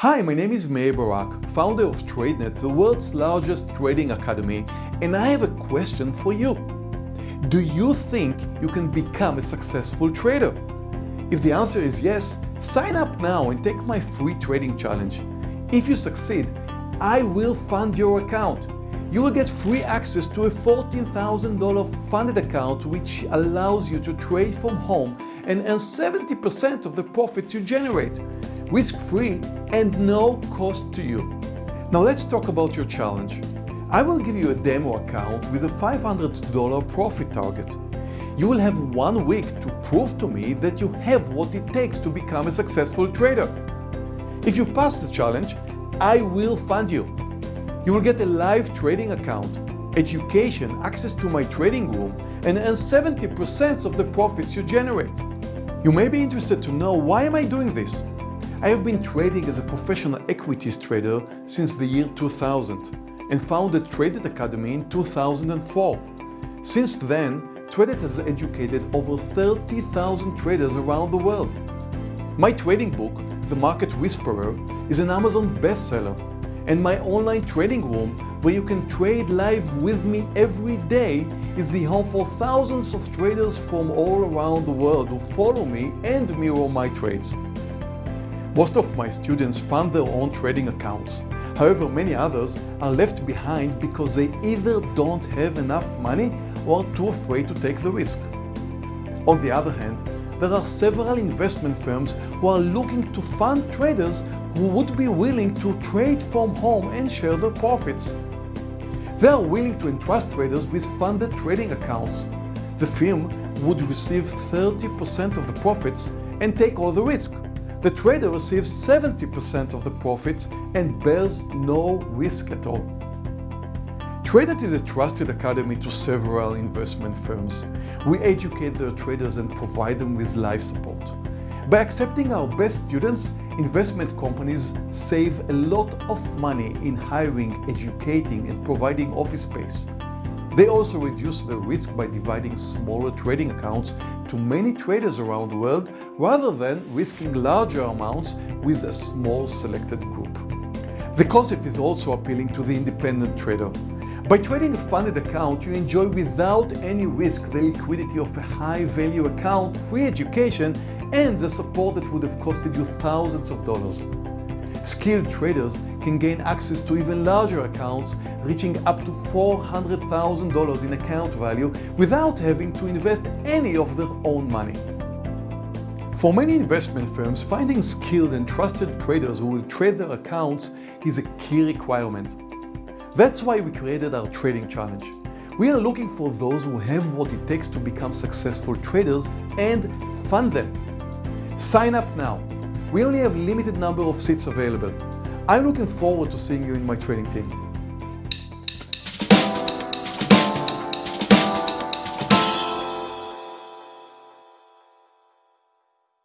Hi, my name is Meir Barak, founder of TradeNet, the world's largest trading academy, and I have a question for you. Do you think you can become a successful trader? If the answer is yes, sign up now and take my free trading challenge. If you succeed, I will fund your account. You will get free access to a $14,000 funded account which allows you to trade from home and earn 70% of the profits you generate risk-free and no cost to you. Now let's talk about your challenge. I will give you a demo account with a $500 profit target. You will have one week to prove to me that you have what it takes to become a successful trader. If you pass the challenge, I will fund you. You will get a live trading account, education, access to my trading room, and earn 70% of the profits you generate. You may be interested to know why am I doing this? I have been trading as a professional equities trader since the year 2000 and founded TradeNet Academy in 2004. Since then, TradeNet has educated over 30,000 traders around the world. My trading book, The Market Whisperer, is an Amazon bestseller and my online trading room where you can trade live with me every day is the home for thousands of traders from all around the world who follow me and mirror my trades. Most of my students fund their own trading accounts. However, many others are left behind because they either don't have enough money or are too afraid to take the risk. On the other hand, there are several investment firms who are looking to fund traders who would be willing to trade from home and share their profits. They are willing to entrust traders with funded trading accounts. The firm would receive 30% of the profits and take all the risk the trader receives 70% of the profits and bears no risk at all. TradeNet is a trusted academy to several investment firms. We educate their traders and provide them with live support. By accepting our best students, investment companies save a lot of money in hiring, educating and providing office space. They also reduce the risk by dividing smaller trading accounts to many traders around the world rather than risking larger amounts with a small selected group. The concept is also appealing to the independent trader. By trading a funded account, you enjoy without any risk the liquidity of a high-value account, free education, and the support that would have costed you thousands of dollars. Skilled traders can gain access to even larger accounts reaching up to $400,000 in account value without having to invest any of their own money. For many investment firms, finding skilled and trusted traders who will trade their accounts is a key requirement. That's why we created our Trading Challenge. We are looking for those who have what it takes to become successful traders and fund them. Sign up now we only have limited number of seats available. I'm looking forward to seeing you in my training team.